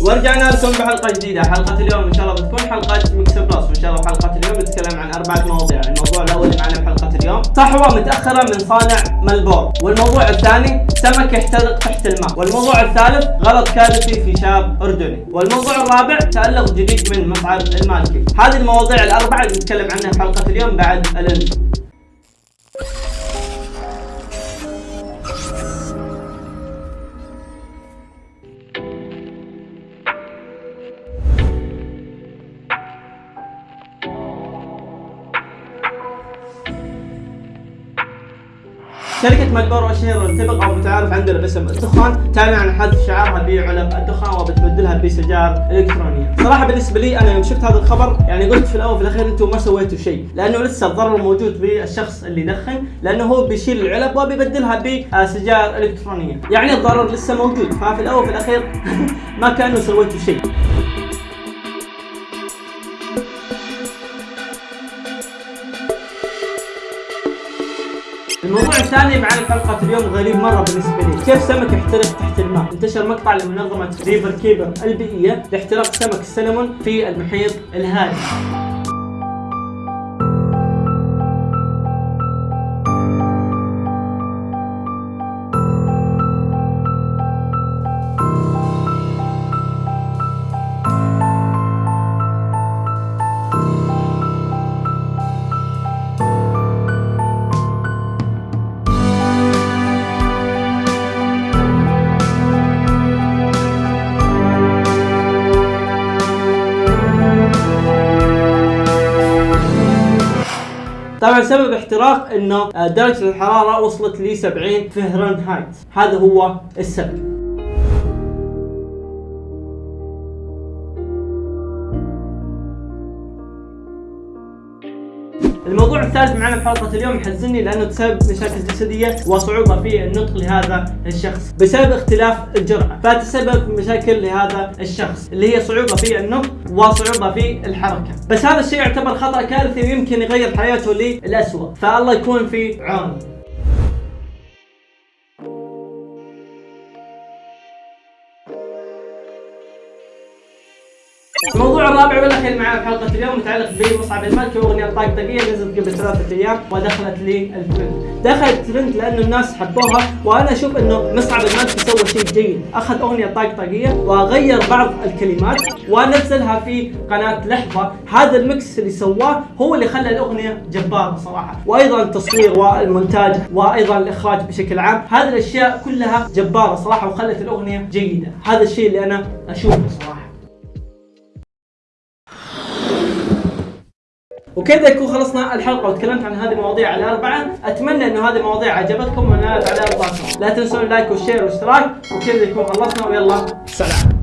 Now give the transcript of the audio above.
ورجعنا لكم بحلقة جديدة. حلقة اليوم إن شاء الله بتكون حلقة mix plus وان شاء الله حلقة اليوم نتكلم عن أربعة مواضيع. الموضوع الأول اللي معنا بحلقه اليوم. صحوة متأخرة من صانع ملبور والموضوع الثاني سمك يحترق تحت الماء. والموضوع الثالث غلط كارثي في شاب أردني. والموضوع الرابع تألق جديد من مصعد المالكي. هذه المواضيع الأربعة اللي نتكلم عنها في حلقة اليوم بعد ال intro شركة مالبورو الشهيرة تبغى أو متعارف عندنا باسم الدخان تعلن عن حذف شعارها بعلب الدخان وبتبدلها بسجائر إلكترونية. صراحة بالنسبة لي أنا يوم شفت هذا الخبر يعني قلت في الأول وفي الأخير أنتم ما سويتوا شيء، لأنه لسه الضرر موجود بالشخص اللي يدخن، لأنه هو بيشيل العلب وبيبدلها بسجائر إلكترونية، يعني الضرر لسه موجود، ففي الأول وفي الأخير ما كانوا سويتوا شيء. الموضوع الثاني معنا حلقة اليوم غريب مرة بالنسبة لي، كيف سمك يحترق تحت الماء؟ انتشر مقطع لمنظمة ريفر كيبر البيئية لاحتراق سمك السلمون في المحيط الهادي. طبعا سبب احتراق إنه آه، درجة الحرارة وصلت ل 70 فهرنهايت، هذا هو السبب. الموضوع الثالث معنا بحلقة اليوم محزني لأنه بسبب مشاكل جسدية وصعوبة في النطق لهذا الشخص بسبب اختلاف الجرعة فتسبب مشاكل لهذا الشخص اللي هي صعوبة في النطق وصعوبة في الحركة. بس هذا الشيء يعتبر خطأ كارثي ويمكن يغير حياته للأسوأ فالله يكون في عونه الموضوع الرابع والأخير معنا في حلقة اليوم متعلق بمصعب المالكي واغنيه طقطقيه نزلت قبل ثلاثة أيام ودخلت للترند، دخلت الترند لأنه الناس حبوها وأنا أشوف إنه مصعب المالكي سوى شيء جيد، أخذ أغنية طقطقيه وغير بعض الكلمات ونزلها في قناة لحظة، هذا ال mix اللي سواه هو اللي خلى الأغنية جبارة صراحة، وأيضا التصوير والمونتاج وأيضا الإخراج بشكل عام، هذه الأشياء كلها جبارة صراحة وخلت الأغنية جيدة، هذا الشيء اللي أنا أشوفه صراحة. وكذا يكون خلصنا الحلقة وتكلمت عن هذه المواضيع الأربعة أتمنى انه هذه المواضيع عجبتكم ونالت على ارضاكم لا تنسون اللايك والشير والاشتراك وكذا يكون خلصنا ويلا سلام.